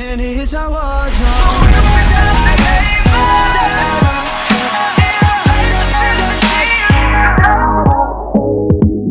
And here's how I was.